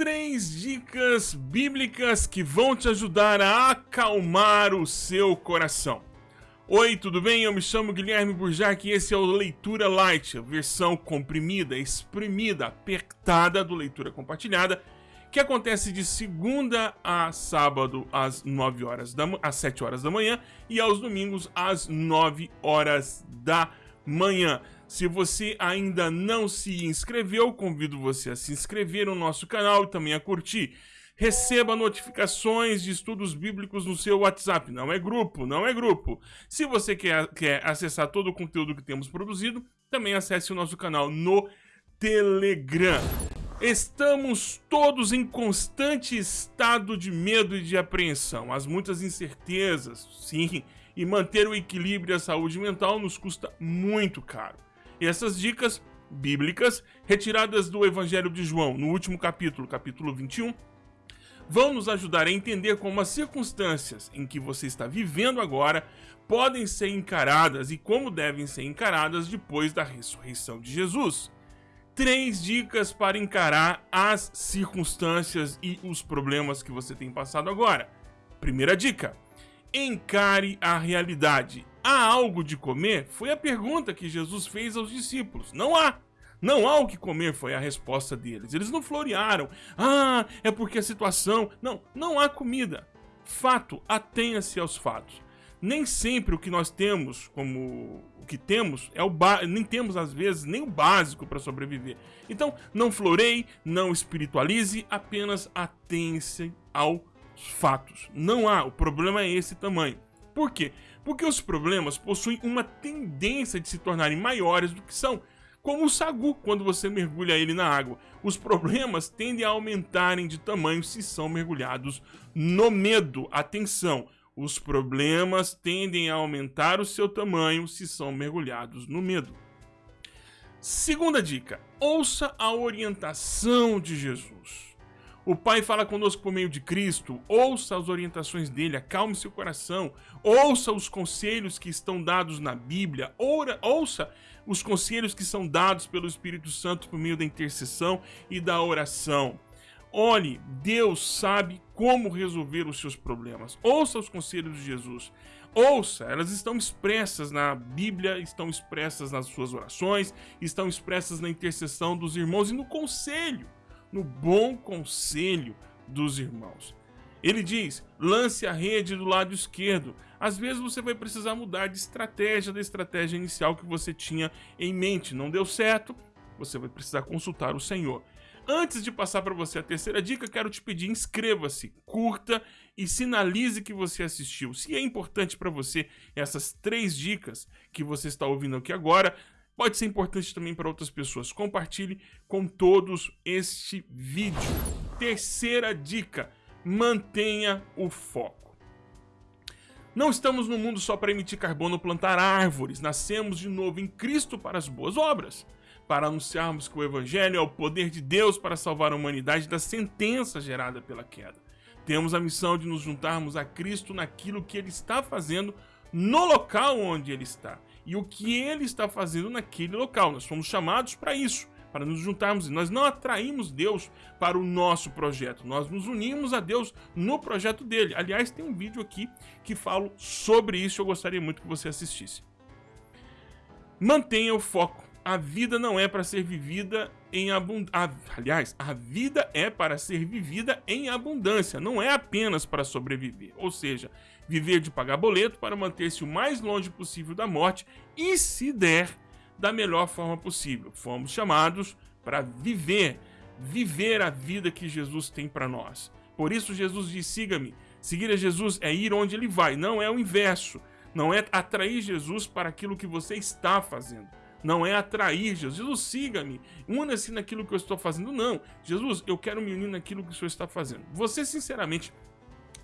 três dicas bíblicas que vão te ajudar a acalmar o seu coração. Oi, tudo bem? Eu me chamo Guilherme Burjac e esse é o Leitura Light, a versão comprimida, exprimida, apertada do Leitura Compartilhada, que acontece de segunda a sábado às 9 horas da às 7 horas da manhã e aos domingos às 9 horas da manhã. Se você ainda não se inscreveu, convido você a se inscrever no nosso canal e também a curtir. Receba notificações de estudos bíblicos no seu WhatsApp. Não é grupo, não é grupo. Se você quer, quer acessar todo o conteúdo que temos produzido, também acesse o nosso canal no Telegram. Estamos todos em constante estado de medo e de apreensão. As muitas incertezas, sim, e manter o equilíbrio e a saúde mental nos custa muito caro. E essas dicas bíblicas, retiradas do Evangelho de João, no último capítulo, capítulo 21, vão nos ajudar a entender como as circunstâncias em que você está vivendo agora podem ser encaradas e como devem ser encaradas depois da ressurreição de Jesus. Três dicas para encarar as circunstâncias e os problemas que você tem passado agora. Primeira dica: encare a realidade. Há algo de comer? Foi a pergunta que Jesus fez aos discípulos. Não há. Não há o que comer, foi a resposta deles. Eles não florearam. Ah, é porque a situação. Não, não há comida. Fato, atenha-se aos fatos. Nem sempre o que nós temos, como o que temos, é o ba... nem temos às vezes nem o básico para sobreviver. Então, não floreie, não espiritualize, apenas atenha-se aos fatos. Não há, o problema é esse tamanho. Por quê? Porque os problemas possuem uma tendência de se tornarem maiores do que são, como o sagu quando você mergulha ele na água. Os problemas tendem a aumentarem de tamanho se são mergulhados no medo. Atenção, os problemas tendem a aumentar o seu tamanho se são mergulhados no medo. Segunda dica: ouça a orientação de Jesus. O Pai fala conosco por meio de Cristo. Ouça as orientações dele, acalme seu coração. Ouça os conselhos que estão dados na Bíblia. Ora, ouça os conselhos que são dados pelo Espírito Santo por meio da intercessão e da oração. Olhe, Deus sabe como resolver os seus problemas. Ouça os conselhos de Jesus. Ouça, elas estão expressas na Bíblia, estão expressas nas suas orações, estão expressas na intercessão dos irmãos e no conselho no bom conselho dos irmãos. Ele diz: lance a rede do lado esquerdo. Às vezes você vai precisar mudar de estratégia da estratégia inicial que você tinha em mente. Não deu certo, você vai precisar consultar o Senhor. Antes de passar para você a terceira dica, quero te pedir: inscreva-se, curta e sinalize que você assistiu. Se é importante para você essas três dicas que você está ouvindo aqui agora, pode ser importante também para outras pessoas. Compartilhe com todos este vídeo. Terceira dica: mantenha o foco. Não estamos no mundo só para emitir carbono ou plantar árvores. Nascemos de novo em Cristo para as boas obras. Para anunciarmos que o Evangelho é o poder de Deus para salvar a humanidade da sentença gerada pela queda. Temos a missão de nos juntarmos a Cristo naquilo que Ele está fazendo no local onde Ele está e o que ele está fazendo naquele local. Nós fomos chamados para isso, para nos juntarmos. Nós não atraímos Deus para o nosso projeto, nós nos unimos a Deus no projeto dele. Aliás, tem um vídeo aqui que falo sobre isso, eu gostaria muito que você assistisse. Mantenha o foco. A vida não é para ser vivida em abundância. Aliás, a vida é para ser vivida em abundância, não é apenas para sobreviver. Ou seja, viver de pagar boleto para manter-se o mais longe possível da morte e, se der, da melhor forma possível. Fomos chamados para viver, viver a vida que Jesus tem para nós. Por isso Jesus diz: siga-me. Seguir a Jesus é ir onde ele vai, não é o inverso. Não é atrair Jesus para aquilo que você está fazendo. Não é atrair Jesus. Jesus, siga-me. Una-se naquilo que eu estou fazendo. Não. Jesus, eu quero me unir naquilo que o Senhor está fazendo. Você, sinceramente,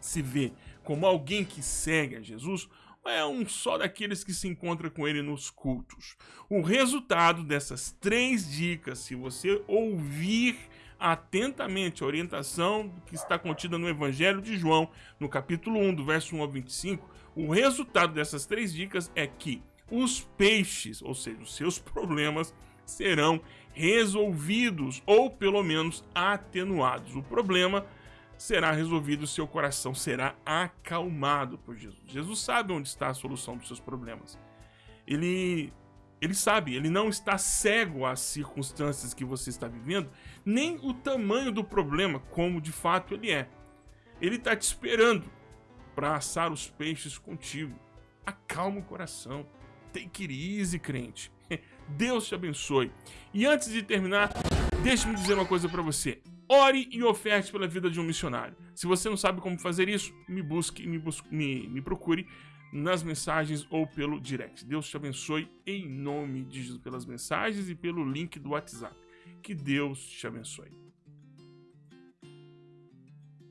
se vê como alguém que segue a Jesus ou é um só daqueles que se encontra com ele nos cultos? O resultado dessas três dicas, se você ouvir atentamente a orientação que está contida no Evangelho de João, no capítulo 1, do verso 1 ao 25, o resultado dessas três dicas é que os peixes, ou seja, os seus problemas, serão resolvidos ou pelo menos atenuados. O problema será resolvido, seu coração será acalmado por Jesus. Jesus sabe onde está a solução dos seus problemas. Ele ele sabe, ele não está cego às circunstâncias que você está vivendo, nem o tamanho do problema, como de fato ele é. Ele está te esperando para assar os peixes contigo. Acalma o coração. Take it easy, crente. Deus te abençoe. E antes de terminar, deixe-me dizer uma coisa para você. Ore e oferte pela vida de um missionário. Se você não sabe como fazer isso, me busque, me, busque, me, me procure nas mensagens ou pelo direct. Deus te abençoe em nome de Jesus pelas mensagens e pelo link do WhatsApp. Que Deus te abençoe.